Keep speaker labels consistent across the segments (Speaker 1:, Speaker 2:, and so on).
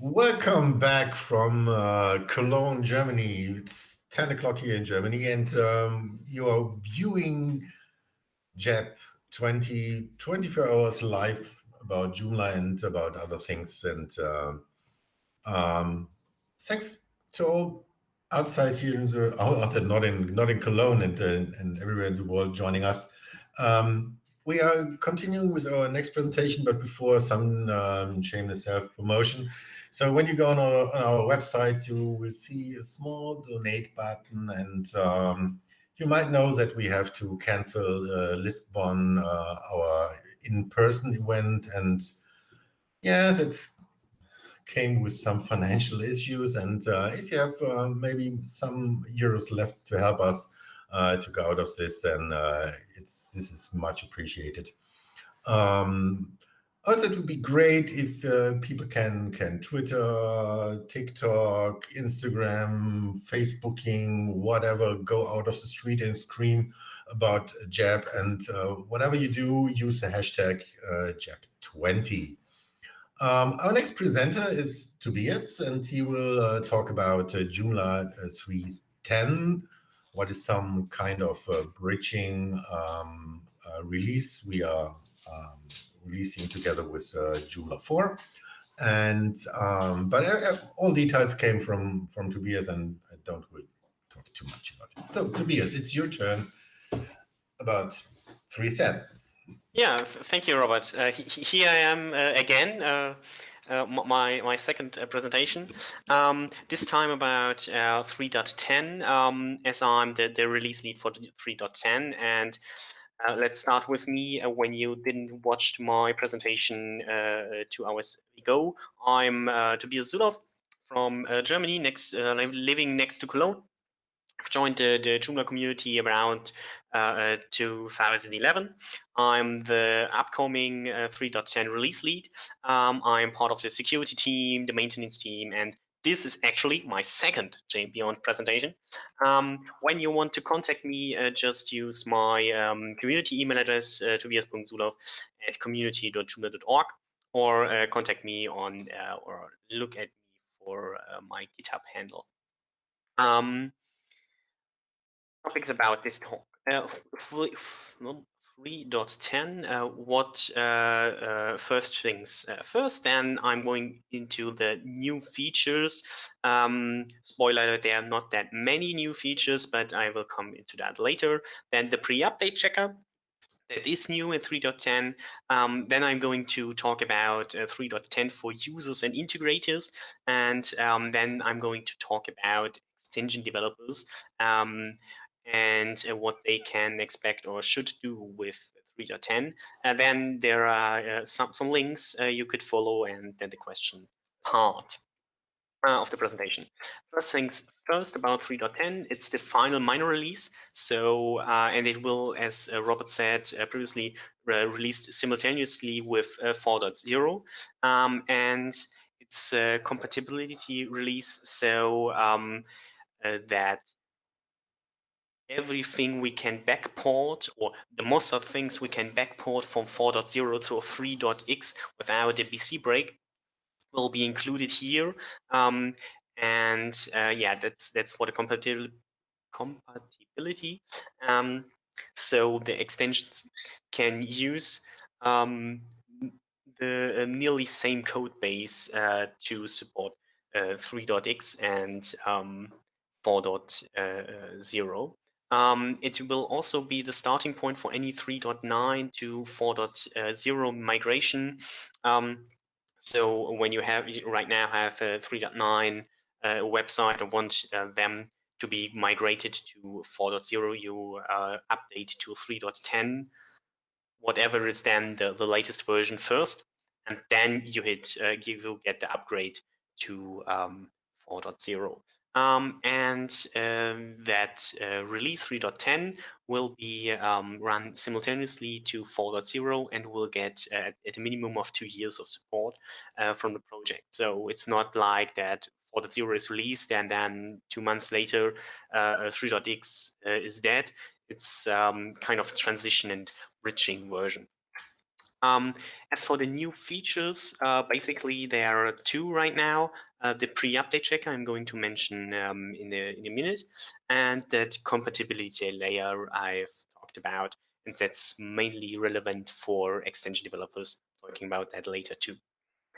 Speaker 1: Welcome back from uh, Cologne, Germany. It's 10 o'clock here in Germany, and um, you are viewing JAB 20, 24 hours live about Joomla and about other things. And uh, um, thanks to all outside here in the outside, not in not in Cologne and uh, and everywhere in the world joining us. Um, we are continuing with our next presentation, but before some um, shameless self promotion. So when you go on our, on our website, you will see a small donate button, and um, you might know that we have to cancel uh, Lisbon, uh, our in-person event, and yeah, that came with some financial issues. And uh, if you have uh, maybe some euros left to help us uh, to go out of this, then uh, it's this is much appreciated. Um, also, it would be great if uh, people can can Twitter, TikTok, Instagram, Facebooking, whatever, go out of the street and scream about JAB. And uh, whatever you do, use the hashtag uh, JAB20. Um, our next presenter is Tobias, and he will uh, talk about uh, Joomla uh, 3.10. What is some kind of uh, bridging um, uh, release we are um, releasing together with uh, Joomla 4. And um, but uh, all details came from from Tobias, and I don't really talk too much about it. So Tobias, it's your turn about 310.
Speaker 2: Yeah, thank you, Robert. Uh, here I am uh, again. Uh, my my second uh, presentation. Um, this time about uh, 3.10, um, as I'm the, the release lead for 3.10, and uh, let's start with me. When you didn't watch my presentation two hours ago, I'm Tobias Zulauf from Germany, next living next to Cologne. I've joined the, the Joomla community around 2011. I'm the upcoming 3.10 release lead. Um, I'm part of the security team, the maintenance team, and this is actually my second J and Beyond presentation. Um, when you want to contact me, uh, just use my um, community email address, uh, tobias.zulauf at community.joomla.org, or uh, contact me on uh, or look at me for uh, my GitHub handle. Topics about this talk. Uh, 3.10, uh, what uh, uh, first things uh, first, then I'm going into the new features. Um, spoiler, there are not that many new features, but I will come into that later. Then the pre-update checker, that is new in 3.10. Um, then I'm going to talk about uh, 3.10 for users and integrators. And um, then I'm going to talk about extension developers. Um, and uh, what they can expect or should do with 3.10. And then there are uh, some, some links uh, you could follow and then the question part uh, of the presentation. First things first about 3.10, it's the final minor release. So, uh, and it will, as uh, Robert said previously, released simultaneously with 4.0. Um, and it's a compatibility release so um, that everything we can backport, or the most of things we can backport from 4.0 to 3.x without a BC break will be included here. Um, and uh, yeah, that's that's for the compatibility. compatibility. Um, so the extensions can use um, the uh, nearly same code base uh, to support uh, 3.x and um, 4.0. Um, it will also be the starting point for any 3.9 to 4.0 migration. Um, so when you have right now have a 3.9 uh, website and want uh, them to be migrated to 4.0, you uh, update to 3.10, whatever is then the, the latest version first, and then you hit uh, you will get the upgrade to um, 4.0. Um, and um, that uh, release 3.10 will be um, run simultaneously to 4.0 and will get uh, at a minimum of two years of support uh, from the project. So it's not like that 4.0 is released and then two months later uh, 3.x uh, is dead. It's um, kind of transition and bridging version. Um, as for the new features, uh, basically there are two right now. Uh, the pre-update checker I'm going to mention um, in, a, in a minute, and that compatibility layer I've talked about, and that's mainly relevant for extension developers, talking about that later too.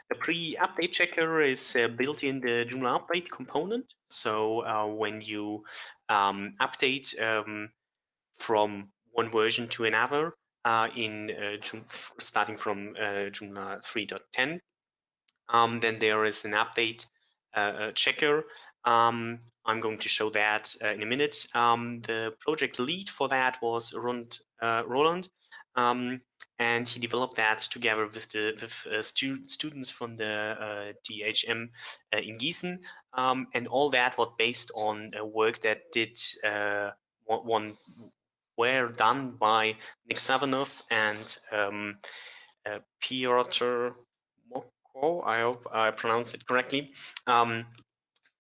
Speaker 2: The pre-update checker is uh, built in the Joomla update component. So uh, when you um, update um, from one version to another, in uh, starting from uh, Joomla 3.10. Um, then there is an update uh, checker. Um, I'm going to show that in a minute. Um, the project lead for that was Roland, Roland um, and he developed that together with the with, uh, stu students from the uh, THM uh, in Gießen, um, and all that was based on work that did one were done by Nick Savinov and um, uh, Piotr Moćko. I hope I pronounced it correctly. Um,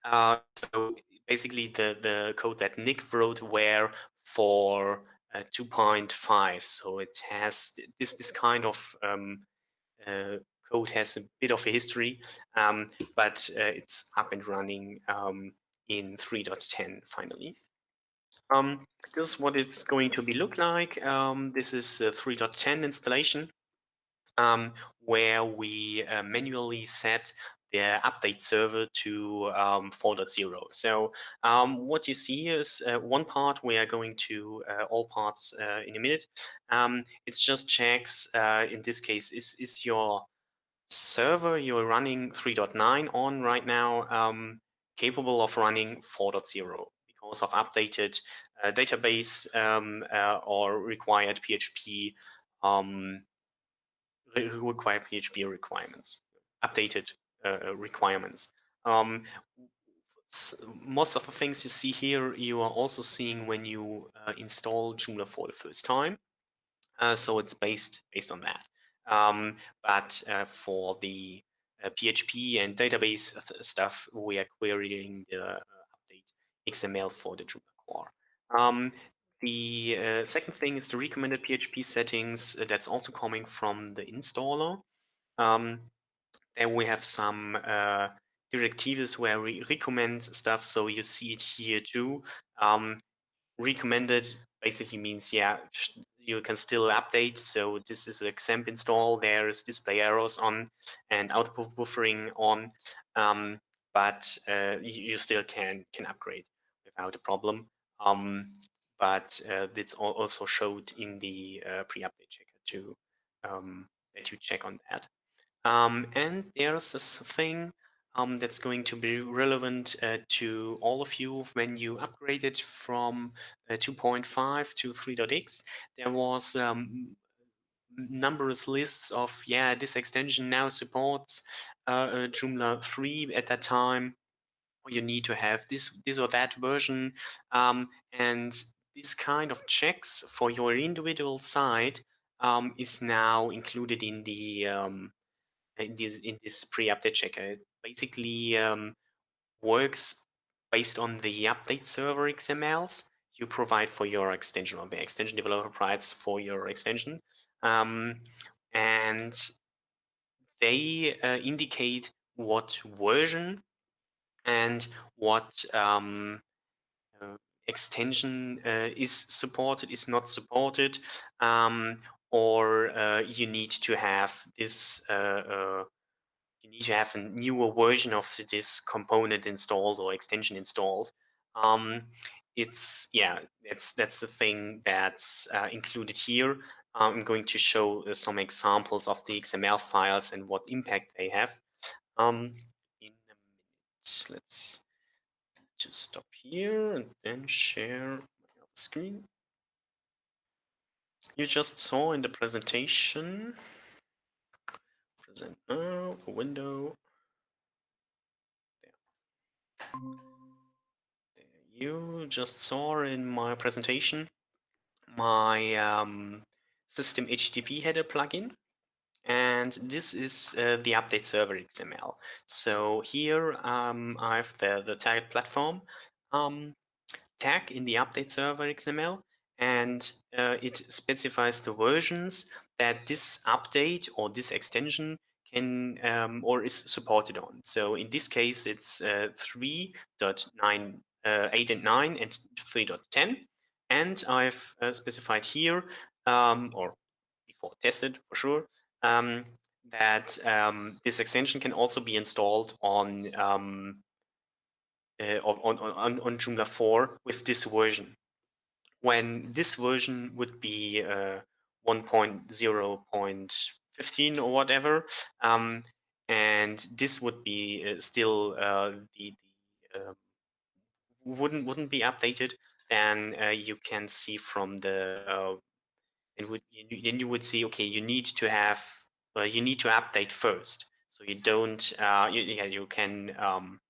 Speaker 2: uh, so basically, the the code that Nick wrote were for uh, 2.5. So it has this this kind of um, uh, code has a bit of a history, um, but uh, it's up and running um, in 3.10 finally. Um, this is what it's going to be look like. Um, this is a 3.10 installation um, where we uh, manually set the update server to um, 4.0. So um, what you see is uh, one part we are going to uh, all parts uh, in a minute. Um, it's just checks, uh, in this case, is, is your server you're running 3.9 on right now capable of running 4.0? Because of updated uh, database um, uh, or required PHP um, PHP requirements, updated uh, requirements. Um, most of the things you see here, you are also seeing when you uh, install Joomla for the first time. Uh, so it's based based on that. Um, but uh, for the PHP and database stuff, we are querying the XML for the Drupal core. Um, the uh, second thing is the recommended PHP settings. Uh, that's also coming from the installer. Um, then we have some uh, directives where we recommend stuff. So you see it here too. Um, recommended basically means, yeah, you can still update. So this is a XAMPP install. There's display errors on and output buffering on, um, but uh, you, you, still can can upgrade without a problem. Um, but uh, it's also showed in the uh, pre-update checker to um, let you check on that. Um, and there's this thing um, that's going to be relevant uh, to all of you when you upgraded from uh, 2.5 to 3.x. There was um, numerous lists of, yeah, this extension now supports uh, uh Joomla 3 at that time you need to have this this or that version um, and this kind of checks for your individual site um, is now included in the um, in this in this pre-update checker. It basically um, works based on the update server XMLs you provide for your extension or the extension developer provides for your extension. Um, and they uh, indicate what version and what um, uh, extension uh, is supported, is not supported, um, or uh, you need to have this, uh, uh, you need to have a newer version of this component installed or extension installed. Um, it's, yeah, that's, that's the thing that's uh, included here. I'm going to show some examples of the XML files and what impact they have. Um, let's just stop here and then share my screen. You just saw in the presentation, present now, a window. There. You just saw in my presentation my um, system HTTP header plugin and this is uh, the update server XML. So here um, I have the, the tag platform um, tag in the update server XML, and uh, it specifies the versions that this update or this extension can um, or is supported on. So in this case, it's uh, 3.9, uh, 8 and 9 and 3.10. And I've uh, specified here, um, or before tested for sure, um, that um, this extension can also be installed on um, uh, on, on, on Joomla 4 with this version. When this version would be uh, 1.0.15 or whatever, um, and this would be uh, still uh, the, the um, wouldn't wouldn't be updated, then uh, you can see from the uh, and would then you would see okay you need to have you need to update first so you don't you, yeah you can um,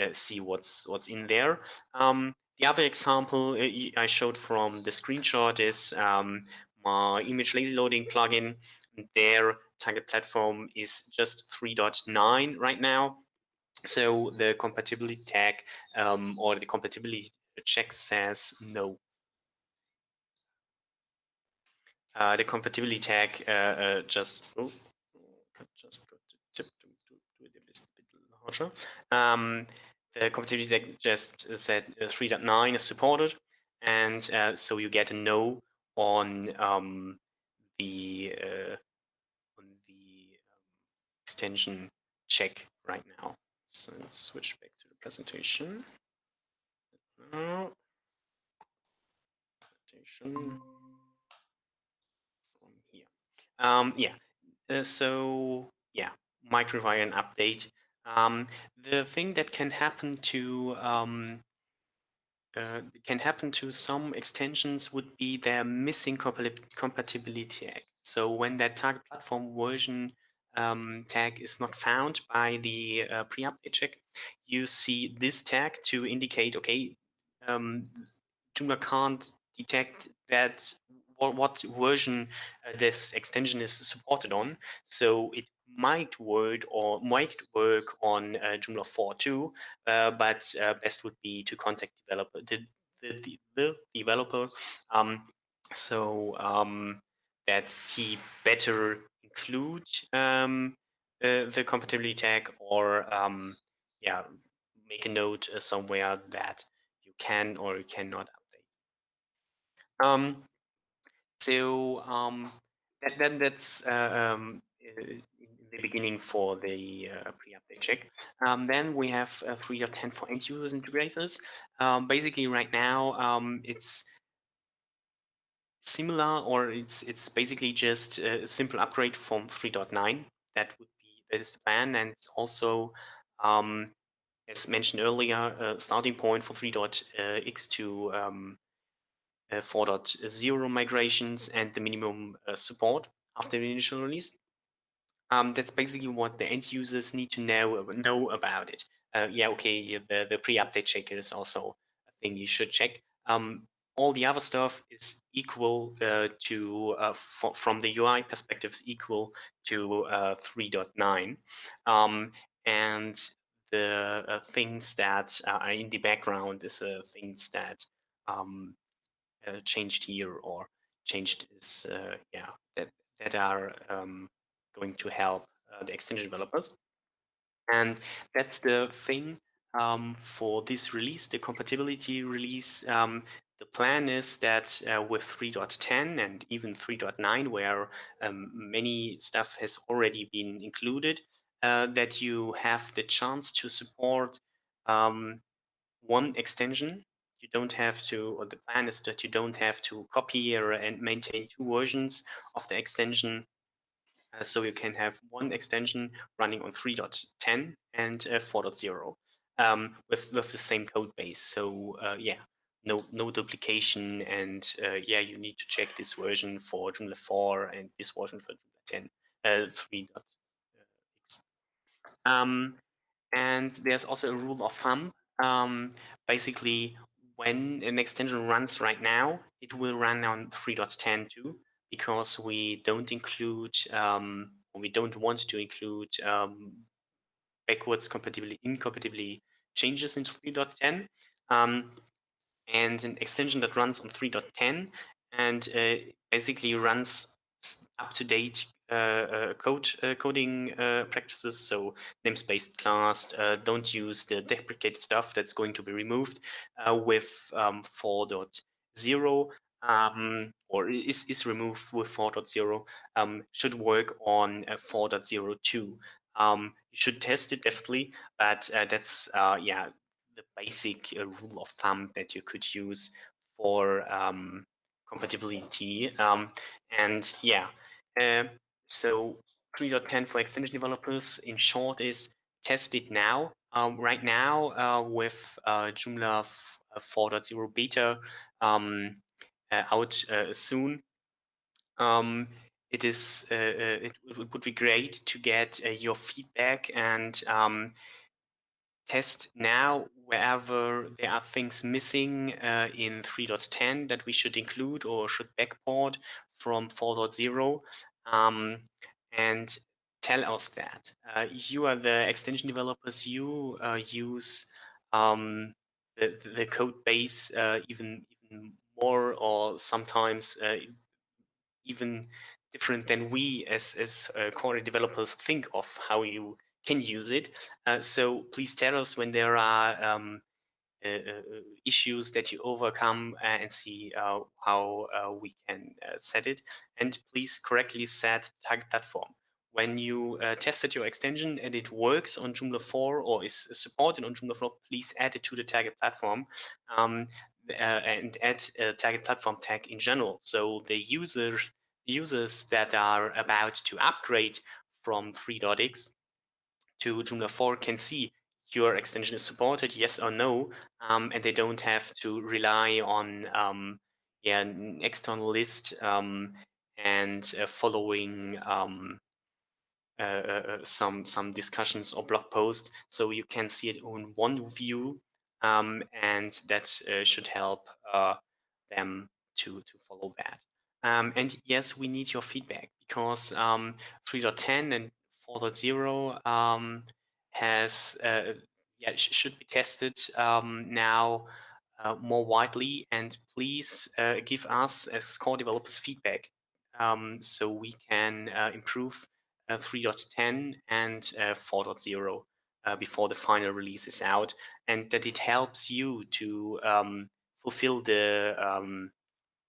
Speaker 2: uh, see what's what's in there. Um, the other example uh, I showed from the screenshot is um, my image lazy loading plugin. Their target platform is just 3.9 right now. So the compatibility tag um, or the compatibility check says no. Uh, the compatibility tag uh, uh, just oh, just to to, to, to it a bit larger. Um, the compatibility tag just said uh, 3.9 is supported, and uh, so you get a no on um, the on the um, extension check right now. So let's switch back to the presentation. Presentation. Um, yeah. Uh, so yeah, an update um, the thing that can happen to um, uh, can happen to some extensions would be their missing compatibility tag. So when that target platform version um, tag is not found by the uh, pre-update check, you see this tag to indicate, okay, um, Joomla can't detect that what, what version uh, this extension is supported on. So it might work or might work on uh, Joomla 4 too, uh, but uh, best would be to contact developer the, the, the developer um, so um, that he better include um, the compatibility tag or um, yeah make a note uh, somewhere that you can or you cannot update. Um, so um, that, then that's uh, um, the beginning for the uh, pre-update check. Um, then we have uh, 3.10 for end users integrators. Um, basically, right now um, it's similar, or it's it's basically just a simple upgrade from 3.9. That would be that is the plan, and it's also um, as mentioned earlier, a starting point for 3.x to um, uh, 4.0 migrations and the minimum uh, support after the initial release. Um, that's basically what the end users need to know know about it. Uh, yeah, okay, the, the pre-update checker is also a thing you should check. Um, all the other stuff is equal uh, to, uh, from the UI perspective, is equal to uh, 3.9. Um, and the uh, things that are in the background is uh, things that um, changed here or changed is, yeah, that, that are um, going to help uh, the extension developers. And that's the thing um, for this release, the compatibility release. Um, the plan is that uh, with 3.10 and even 3.9, where um, many stuff has already been included, uh, that you have the chance to support um, one extension. You don't have to, or the plan is that you don't have to copy or, and maintain two versions of the extension uh, so you can have one extension running on 3.10 and uh, 4.0 um, with, with the same code base. So uh, yeah, no no duplication and uh, yeah, you need to check this version for Joomla 4 and this version for Joomla 10, uh, 3.x. Um, and there's also a rule of thumb. Um, basically, when an extension runs right now, it will run on 3.10 too because we don't include, um, we don't want to include um, backwards compatibility, incompatibility changes in 3.10. Um, and an extension that runs on 3.10 and uh, basically runs up-to-date code uh, coding practices. So namespace class, don't use the deprecated stuff that's going to be removed with um, 4.0 um, or is, is removed with 4.0 um, should work on uh, 4.02. Um, you should test it definitely, but uh, that's uh, yeah the basic rule of thumb that you could use for um, compatibility. Um, and yeah, uh, so 3.10 for extension developers, in short, is test it now. Um, right now, uh, with uh, Joomla 4.0 beta um, uh, out uh, soon, um, it is uh, it, would be great to get your feedback and um, test now wherever there are things missing uh, in 3.10 that we should include or should backport from 4.0 um, and tell us that. Uh, you are the extension developers, you uh, use um, the, the code base uh, even, even more or sometimes uh, even different than we as, as uh, core developers think of how you can use it. Uh, so please tell us when there are um, issues that you overcome uh, and see uh, how we can set it. And please correctly set target platform. When you tested your extension and it works on Joomla 4 or is supported on Joomla 4, please add it to the target platform. Um, and add a target platform tag in general. So the users users that are about to upgrade from 3.x to Joomla 4 can see your extension is supported, yes or no, um, and they don't have to rely on um, yeah, an external list um, and uh, following um, uh, uh, uh, some some discussions or blog posts. So you can see it on one view, um, and that uh, should help uh, them to to follow that. Um, and yes, we need your feedback because 3.10 and 4.0 um, has uh, yeah sh should be tested um, now uh, more widely. And please uh, give us as core developers feedback um, so we can uh, improve uh, 3.10 and uh, 4.0 before the final release is out, and that it helps you to um, fulfill the um,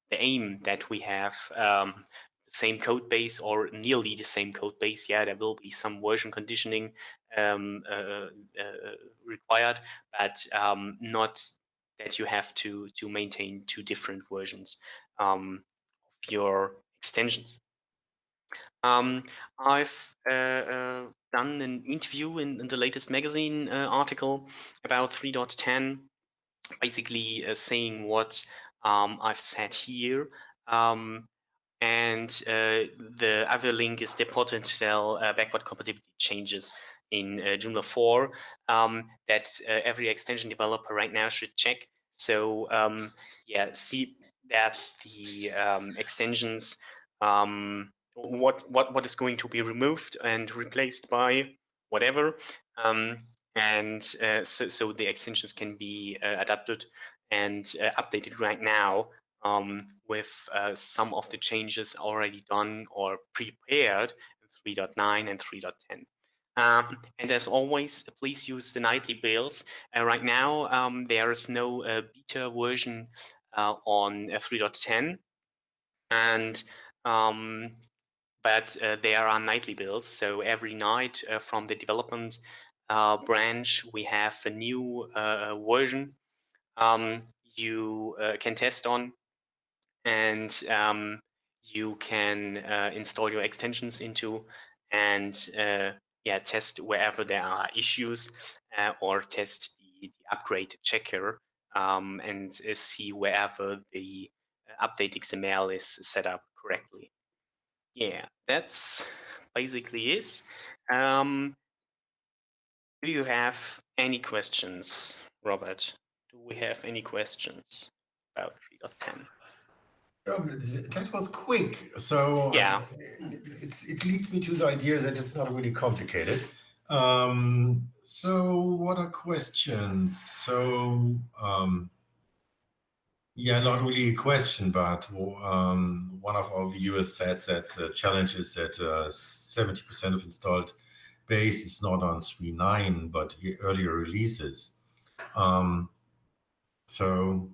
Speaker 2: the aim that we have um, same code base or nearly the same code base. Yeah, there will be some version conditioning um, uh, uh, required, but um, not that you have to to maintain two different versions um, of your extensions. Um, I've uh, uh, done an interview in, in the latest magazine uh, article about 3.10, basically uh, saying what um, I've said here. Um, and uh, the other link is the potential uh, backward compatibility changes in uh, Joomla 4 um, that uh, every extension developer right now should check. So um, yeah, see that the um, extensions, um, what, what, what is going to be removed and replaced by whatever. Um, and uh, so, so the extensions can be uh, adapted and updated right now um, with uh, some of the changes already done or prepared in 3.9 and 3.10. Um, and as always, please use the nightly builds. Uh, right now, um, there is no uh, beta version uh, on 3.10, and um, but uh, there are nightly builds. So every night uh, from the development uh, branch, we have a new version um, you can test on and um, you can uh, install your extensions into and uh, yeah test wherever there are issues uh, or test the, the upgrade checker um, and uh, see wherever the uh, update XML is set up correctly. Yeah, that's basically it. Um, do you have any questions, Robert? Do we have any questions about 3.10?
Speaker 1: Um, that was quick. So
Speaker 2: yeah, um,
Speaker 1: it leads me to the idea that it's not really complicated. Um, so what are questions? So um, Yeah, not really a question, but um, one of our viewers said that the challenge is that 70% uh, of installed base is not on 3.9, but earlier releases. Um, so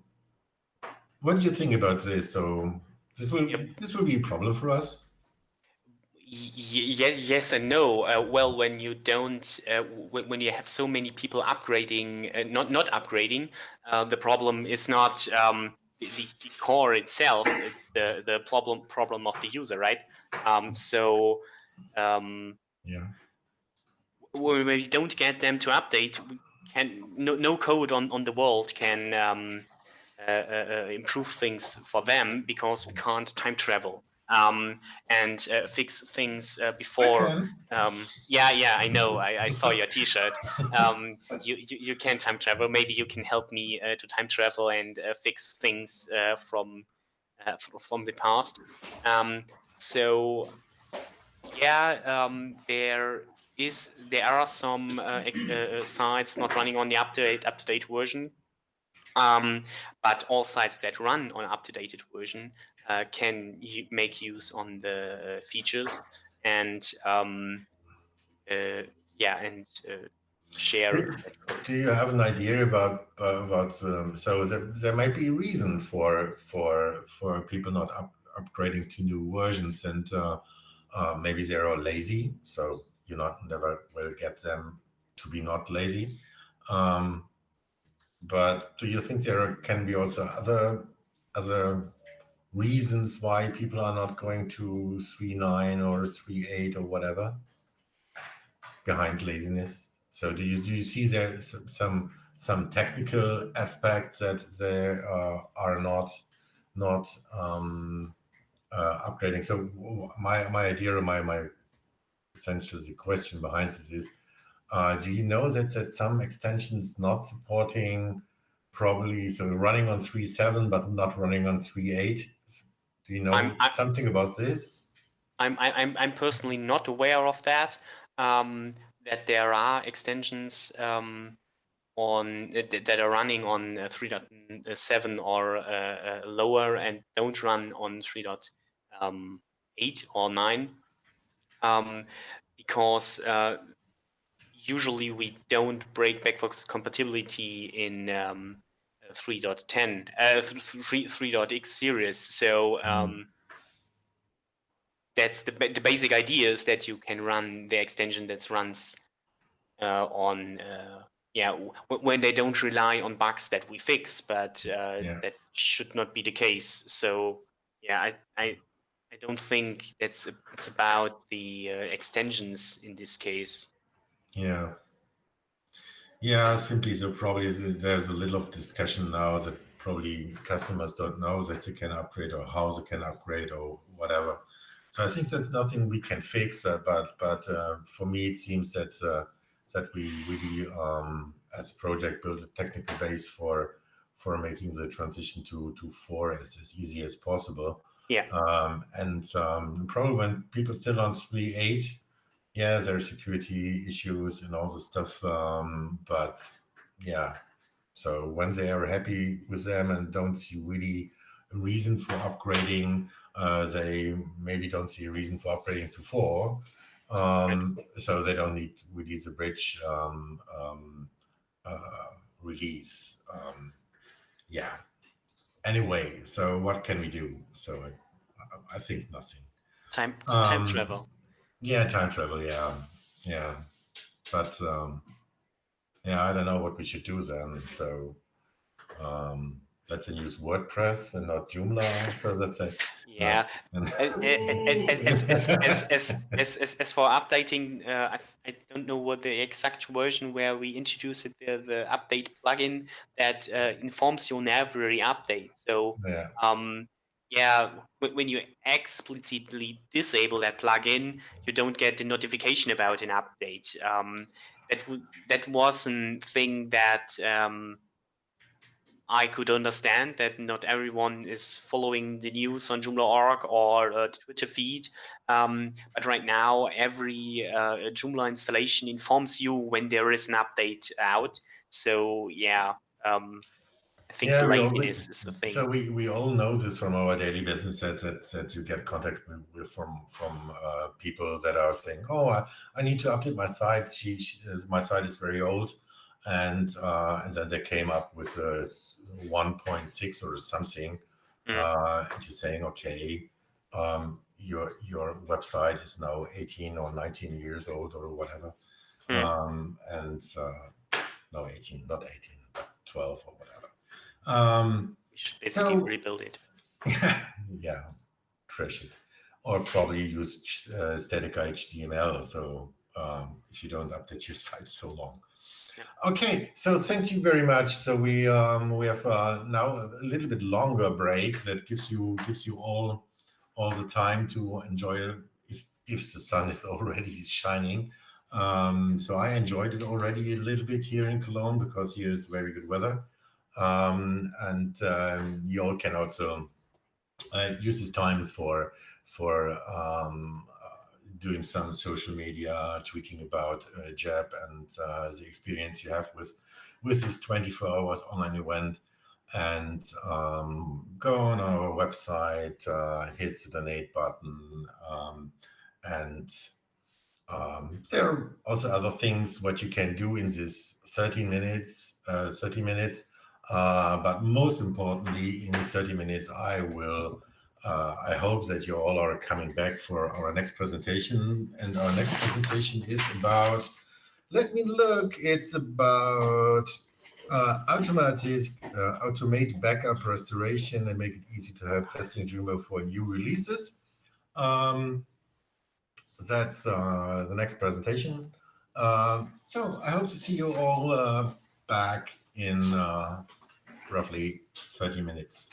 Speaker 1: what do you think about this? So this will yep. this will be a problem for us.
Speaker 2: Yes, yes and no. Uh, well, when you don't, uh, when you have so many people upgrading, uh, not not upgrading, uh, the problem is not um, the, the, core itself. It's the the problem problem of the user, right? Um, so, um,
Speaker 1: yeah,
Speaker 2: when we don't get them to update, can no no code on on the world can um, improve things for them because we can't time travel um, and uh, fix things uh, before. Um, yeah, yeah, I know. I, I saw your T-shirt. Um, you, you, you can time travel. Maybe you can help me uh, to time travel and uh, fix things uh, from uh, from the past. Um, so yeah, um, there is there are some sites not running on the up to up to date version. Um, but all sites that run on up to date version uh, can make use on the features and um, uh, yeah and uh, share.
Speaker 1: Do you have an idea about about um, so there, there might be a reason for for for people not up, upgrading to new versions and uh, uh, maybe they're all lazy so you not never will get them to be not lazy um, but do you think there can be also other other reasons why people are not going to 3.9 or 3.8 or whatever behind laziness? So do you do you see there some some technical aspects that they uh, are not not um, uh, upgrading? So my my idea, my my essentially the question behind this is, uh, do you know that that some extensions not supporting probably so running on 3.7 but not running on 3.8 do you know I'm, I'm, something about this?
Speaker 2: I'm, I'm, I'm personally not aware of that. Um, that there are extensions um, on that are running on uh, 3.7 or uh, uh, lower and don't run on 3.8 um, or 9 um, because uh, usually we don't break backwards compatibility in um, 3.10, uh, 3, 3.x series. So mm-hmm. um, that's the, the basic idea is that you can run the extension that runs uh, on, uh, yeah, when they don't rely on bugs that we fix, but uh, yeah. that should not be the case. So yeah, I, I, I don't think that's it's about the uh, extensions in this case.
Speaker 1: Yeah. Yeah, simply so probably there's a little of discussion now that probably customers don't know that they can upgrade or how they can upgrade or whatever. So I think that's nothing we can fix, uh, but but uh, for me it seems that uh, that we really um, as a project build a technical base for for making the transition to to four as, as easy as possible.
Speaker 2: Yeah.
Speaker 1: Um, and um, probably when people still on three eight yeah, there are security issues and all this stuff. Um, but yeah, so when they are happy with them and don't see really a reason for upgrading, uh, they maybe don't see a reason for upgrading to four. Um, so they don't need really the bridge um, um, uh, release. Um, yeah. Anyway, so what can we do? So I, I think nothing.
Speaker 2: Time time um, travel.
Speaker 1: Yeah, time travel. Yeah, yeah, but um, yeah, I don't know what we should do then. So um, let's use WordPress and not Joomla. So that's it.
Speaker 2: Yeah. as, as, as, as, as, for updating, uh, I, I don't know what the exact version where we introduced the, the update plugin that uh, informs you on every update. So
Speaker 1: yeah.
Speaker 2: um, yeah, when you explicitly disable that plugin, you don't get the notification about an update. Um, that that was a thing that um, I could understand that not everyone is following the news on Joomla.org or uh, Twitter feed. Um, but right now, every uh, Joomla installation informs you when there is an update out. So yeah, um, I think
Speaker 1: Yeah, we all-
Speaker 2: is the thing.
Speaker 1: So we, we all know this from our daily business that that, that you get contact with, from from uh, people that are saying, "Oh, I, I need to update my site. She, she is- my site is very old," and uh, and then they came up with a s- 1.6 or something,
Speaker 2: Mm.
Speaker 1: uh, and you're saying, "Okay, um, your your website is now 18 or 19 years old or whatever,"
Speaker 2: Mm.
Speaker 1: um, and uh, no 18, not 18, but 12 or whatever. Um,
Speaker 2: we should basically
Speaker 1: so-
Speaker 2: rebuild it.
Speaker 1: yeah, trash it. Or probably use uh, static HTML. So um, if you don't update your site so long.
Speaker 2: Yeah.
Speaker 1: Okay, so thank you very much. So we um, we have uh, now a little bit longer break that gives you gives you all all the time to enjoy it if if the sun is already shining. Um, so I enjoyed it already a little bit here in Cologne because here is very good weather. Um, and um, you all can also uh, use this time for for um, uh, doing some social media, tweeting about uh, and uh, the experience you have with with this 24 hours online event. And um, go on our website, uh, hit the donate button, um, and um, there are also other things what you can do in this 30 minutes. Uh, 30 minutes, uh, but most importantly, in 30 minutes, I will uh, I hope that you all are coming back for our next presentation. And our next presentation is about, let me look, it's about uh, automated, uh, automate backup restoration and make it easy to have testing Joomla for new releases. Um, that's uh, the next presentation. Um, so I hope to see you all uh, back in roughly 30 minutes.